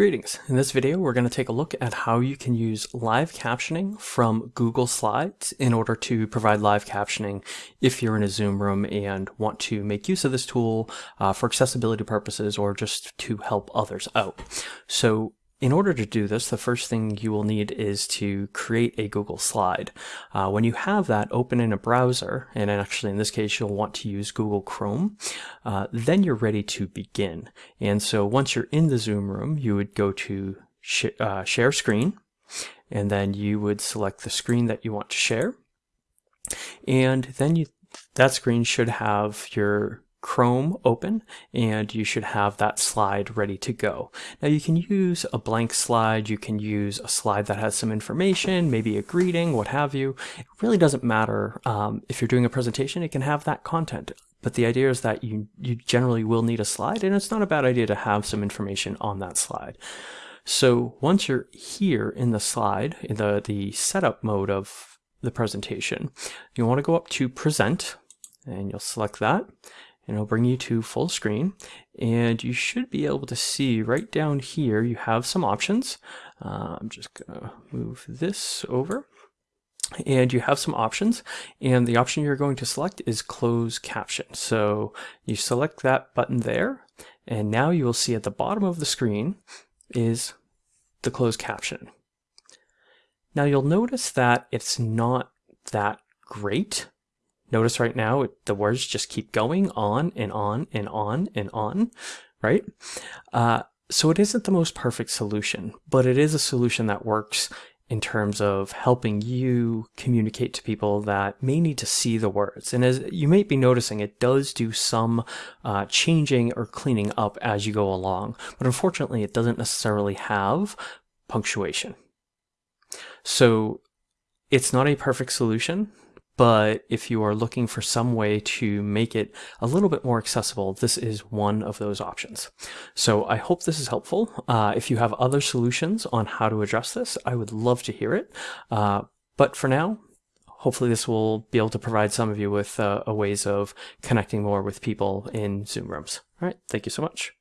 Greetings. In this video, we're going to take a look at how you can use live captioning from Google Slides in order to provide live captioning if you're in a Zoom room and want to make use of this tool uh, for accessibility purposes or just to help others out. So in order to do this, the first thing you will need is to create a Google slide. Uh, when you have that open in a browser, and actually in this case you'll want to use Google Chrome, uh, then you're ready to begin. And so once you're in the Zoom room, you would go to sh uh, share screen, and then you would select the screen that you want to share. And then you, that screen should have your Chrome open and you should have that slide ready to go. Now you can use a blank slide, you can use a slide that has some information, maybe a greeting, what have you. It really doesn't matter um, if you're doing a presentation, it can have that content. But the idea is that you, you generally will need a slide and it's not a bad idea to have some information on that slide. So once you're here in the slide, in the, the setup mode of the presentation, you want to go up to present and you'll select that and it'll bring you to full screen. And you should be able to see right down here you have some options. Uh, I'm just gonna move this over. And you have some options. And the option you're going to select is close caption. So you select that button there. And now you will see at the bottom of the screen is the closed caption. Now you'll notice that it's not that great Notice right now it, the words just keep going on and on and on and on, right? Uh, so it isn't the most perfect solution, but it is a solution that works in terms of helping you communicate to people that may need to see the words. And as you may be noticing, it does do some uh, changing or cleaning up as you go along, but unfortunately it doesn't necessarily have punctuation. So it's not a perfect solution, but if you are looking for some way to make it a little bit more accessible, this is one of those options. So I hope this is helpful. Uh, if you have other solutions on how to address this, I would love to hear it. Uh, but for now, hopefully this will be able to provide some of you with uh, ways of connecting more with people in Zoom rooms. All right, thank you so much.